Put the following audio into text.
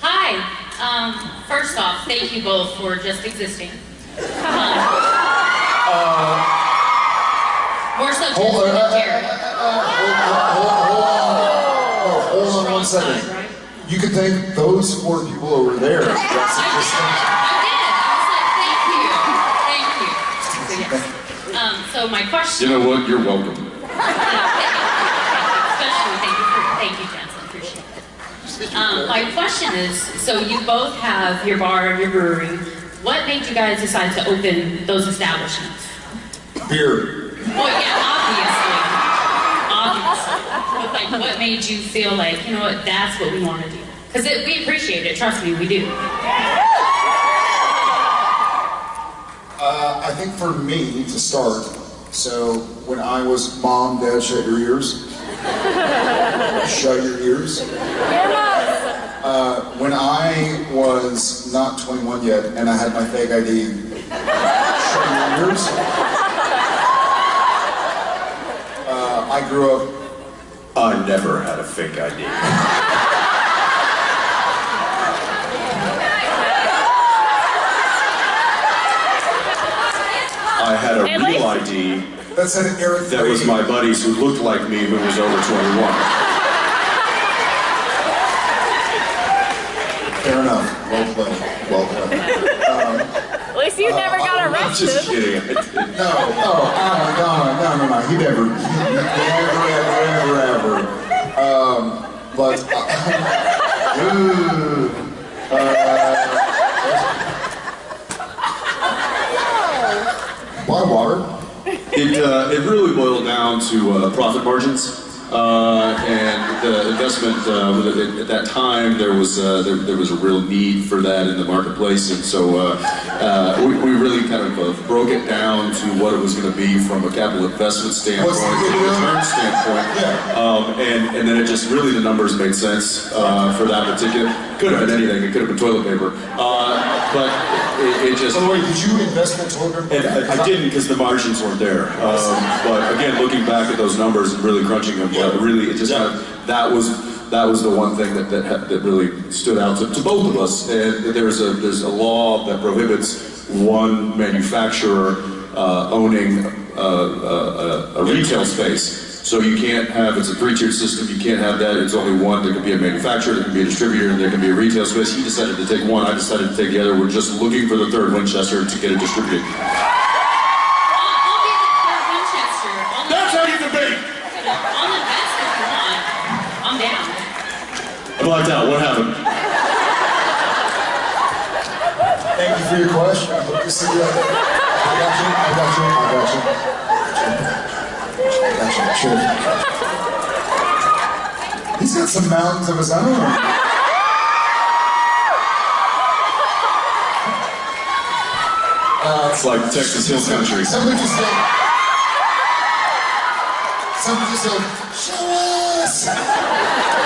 Hi. Um, first off, thank you both for just existing. Um, more so Hold on, Jensen uh, and uh, hold, hold, hold on. Hold on one second. Strong side, right? You can thank those four people over there. That's I did. I did. I was like, thank you. Thank you. So, yeah. Um, so my question. You know what? You're welcome. Especially, thank you, for, thank you, Jensen, appreciate it. Um, my question is, so you both have your bar and your brewery. What made you guys decide to open those establishments? Beer. Well, yeah, obviously, obviously. But like, what made you feel like, you know what, that's what we want to do? Because we appreciate it, trust me, we do. Uh, I think for me to start, so when I was mom, dad, shut your ears. shut your ears. When I was not 21 yet and I had my fake ID, shut. Uh, I grew up I never had a fake ID. I had a real ID that said Eric that was my buddies who looked like me who was over 21. Fair enough. Well played. Well played. At least you never got I'm just kidding. I didn't. No, oh, oh my god, no, no, no, he never, he never, ever, ever, ever. Um, but, uh, ooh, uh, why water? It, uh, it really boiled down to uh, profit margins. Uh, and the investment uh, at that time there was uh, there, there was a real need for that in the marketplace, and so uh, uh, we, we really kind of uh, broke it down to what it was going to be from a capital investment standpoint, from a return standpoint, Yeah. um, and and then it just really the numbers made sense uh, for that particular. Could have been anything. It could have been toilet paper, uh, but it, it just. By the way, did you invest in toilet paper? And I, I didn't because the margins weren't there. Um, but again, looking back at those numbers and really crunching them, uh, really, it just kind of, that was that was the one thing that that, that really stood out to, to both of us. And there's a there's a law that prohibits one manufacturer uh, owning uh, uh, a, a retail space. So you can't have, it's a three-tiered system, you can't have that, it's only one, there can be a manufacturer, there can be a distributor, and there can be a retail space. He decided to take one, I decided to take the other, we're just looking for the third Winchester to get it distributed. I'll, I'll be the third Winchester. I'll, That's how you debate! I'll invest if you want. I'm down. I blacked out, what happened? Thank you for your question. I hope to see you. I got you, I got you, I got you. I got you, sure. He's got some mountains of his own. Ah, it's like Texas Hill Country. Somebody just said, somebody just said, show us!